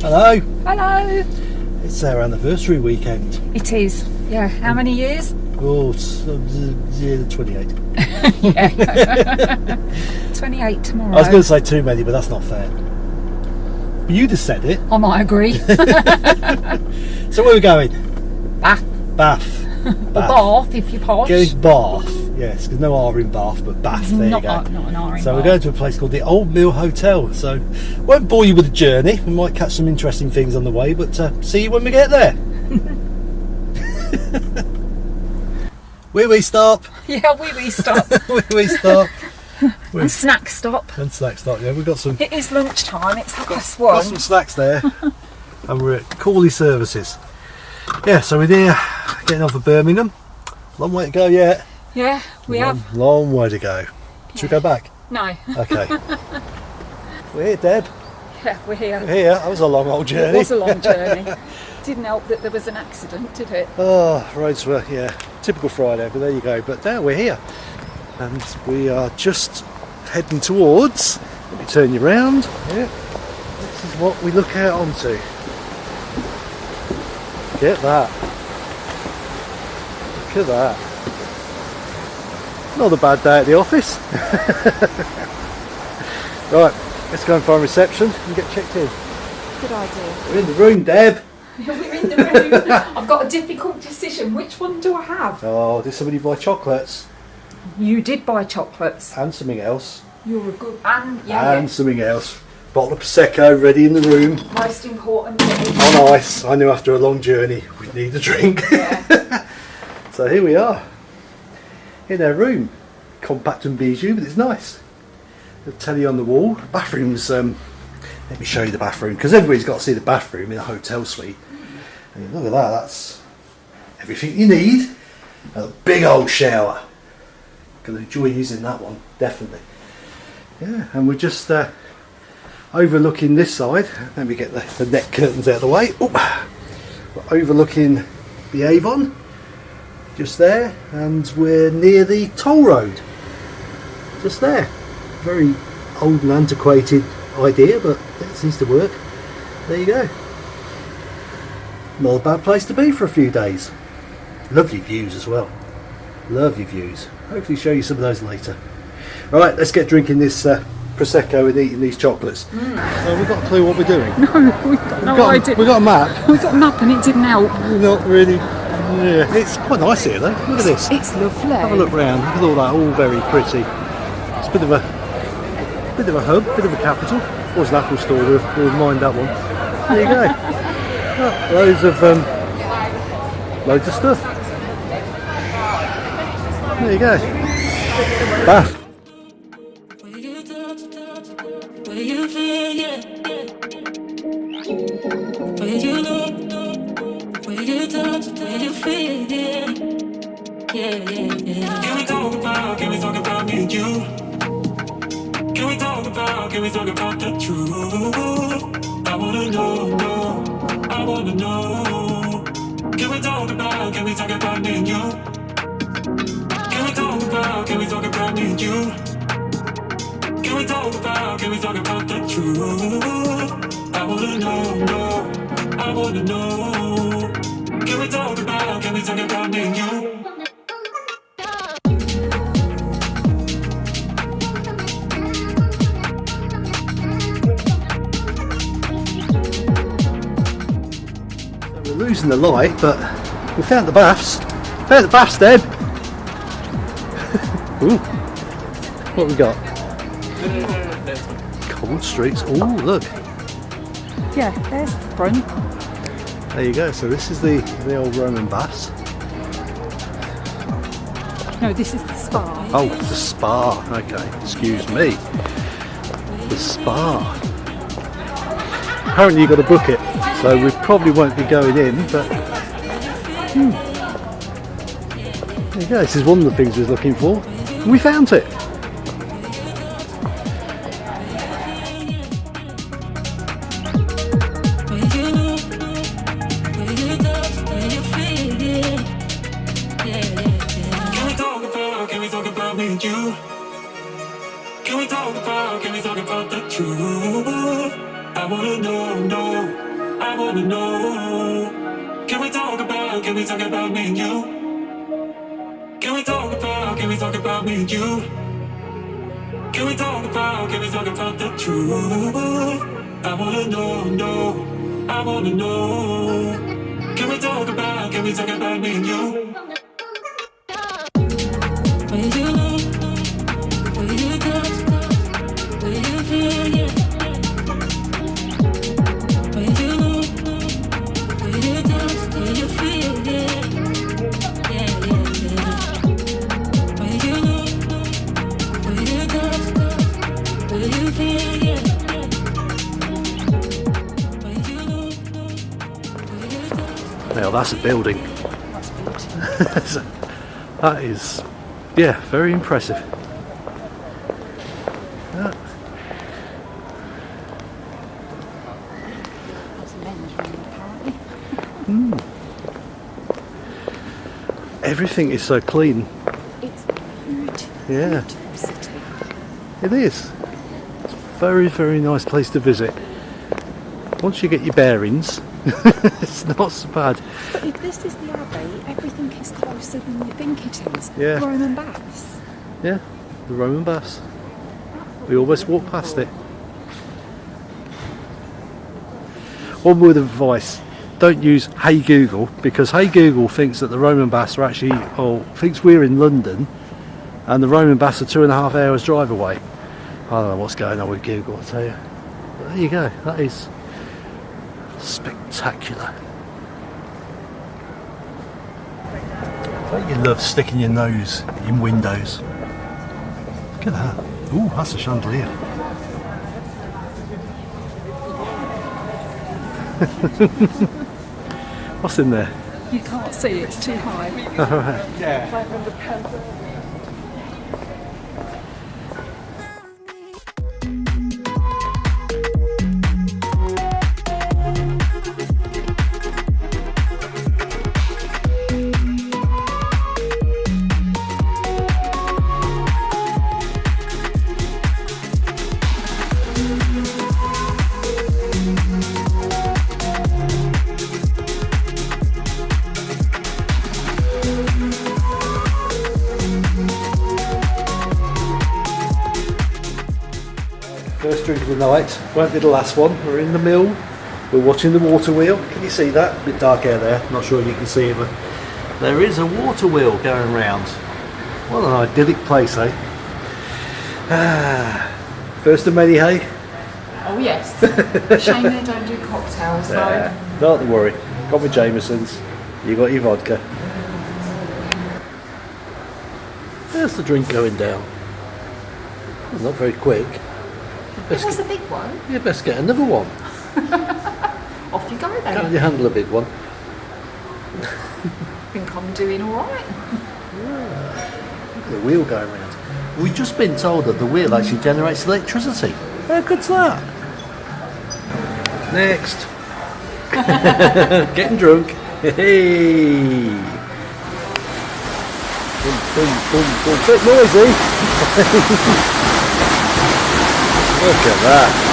Hello. Hello. It's our anniversary weekend. It is. Yeah. How many years? Oh, uh, yeah, 28. 28 tomorrow. I was going to say too many, but that's not fair. But you just said it. I might agree. So where are we going? Bath. Bath. Or Bath, if you're posh. Going Bath. Yes, there's no R in Bath, but Bath. There not, you go. a- not an R in So we're going to a place called the Old Mill Hotel. So won't bore you with the journey. We might catch some interesting things on the way, but uh, see you when we get there. Where we stop? Yeah, we we stop. Where we stop? and snack stop. and snack stop. Yeah, we've got some It is lunchtime. It's half past got some snacks there, and we're at Corley Services. Yeah, so we're there, getting off of Birmingham. Long way to go yet. Yeah, we long, have. long way to go. Should we go back? No. Okay. we're here, Deb. Yeah, we're here. We're here. That was a long old journey. It was a long journey. Didn't help that there was an accident, did it? Oh, roads were, yeah, typical Friday, but there you go. But now we're here. And we are just heading towards, let me turn you round. Yeah. This is what we look out onto. Get that. Look at that. Not a bad day at the office. right, let's go and find reception and get checked in. Good idea. We're in the room, Deb. We're in the room. I've got a difficult decision. Which one do I have? Oh, did somebody buy chocolates? You did buy chocolates. And something else. You're a good and yeah, and something else. Bottle of Prosecco ready in the room most important thing. Oh, on ice. I knew after a long journey we'd need a drink. Yeah. so here we are in their room. Compact and bijou, but it's nice. The telly on the wall. Bathroom's, um, let me show you the bathroom because everybody's got to see the bathroom in a hotel suite. And look at that, that's everything you need. A big old shower. Gonna enjoy using that one, definitely. Yeah, and we're just uh, overlooking this side. Let me get the, the net curtains out of the way. We're overlooking the Avon, just there, and we're near the toll road, just there. Very old and antiquated idea, but it seems to work. There you go. Not a bad place to be for a few days. Lovely views as well. Lovely views. Hopefully show you some of those later. Right, let's get drinking this uh, prosecco and eating these chocolates. So we've got a clue what we're doing. No, we've got no We've got, idea. we've got a map. We got a map and it didn't help. Not really. Yeah, it's quite nice here though. Look at this. It's lovely. Have a look round. Look at all that. All very pretty. It's a bit of a bit of a hub, bit of a capital. Was an Apple store. We'll, we'll mind that one. There you go. Oh, loads of um, loads of stuff. There you go. Bath. Yeah, yeah, yeah. Can we talk about, can we talk about me and you? Can we talk about, can we talk about the truth? I wanna know, know, I wanna know. Can we talk about, can we talk about me and you? Can we talk about, can we talk about me and you? Can we talk about, can we talk about the truth? I wanna know, know, I wanna know. Can we talk about, can we talk about me and you? Losing the light, but we found the baths. Found the baths, Deb. Ooh. What we got? Cold streets. Oh, look. Yeah, there's the front. There you go. So this is the the old Roman baths. No, this is the spa. Oh, the spa. Okay, excuse me. The spa. Apparently, you've got to book it, so we probably won't be going in. But hmm. there you go. This is one of the things we was looking for. We found it. Can we talk about, can we talk about the truth? I wanna know, know, wanna know. Can we talk about, can we talk about me and you? Can we talk about, can we talk about me and you? Can we talk about, can we talk about the truth? I wanna know, no, I wanna know. Can we talk about, can we talk about me and you? Now that's a building. That's beautiful. That is, yeah, very impressive. Yeah. That's a men's room, apparently. Everything is so clean. It's beautiful. Yeah. It is. It's a very, very nice place to visit. Once you get your bearings, it's not so bad. But if this is the Abbey, everything is closer than you think it is. Yeah. Roman baths. Yeah, the Roman baths. We almost walked past it. One word of advice: don't use Hey Google because Hey Google thinks that the Roman baths are actually, or thinks we're in London, and the Roman baths are two and a half hours drive away. I don't know what's going on with Google. I tell you. But there you go. That is spectacular. Don't you love sticking your nose in windows? Look at that. Ooh, that's a chandelier. What's in there? You can't see, it's too high. First drink of the night. Won't be the last one. We're in the mill. We're watching the water wheel. Can you see that? A bit dark out there. Not sure if you can see it, but there is a water wheel going round. What an idyllic place, eh? Ah, first of many, hey? Oh yes. Shame they don't do cocktails though. Yeah, don't worry. Got my Jamesons. You got your vodka. There's the drink going down. Not very quick. It was a big one. You best get another one. Off you go then. Can't you handle a big one? I think I'm doing alright. Look at the wheel going round. We've just been told that the wheel actually generates electricity. How good's that? Next. Getting drunk. Hey. Boom, boom, boom, boom. Bit noisy. Look at that.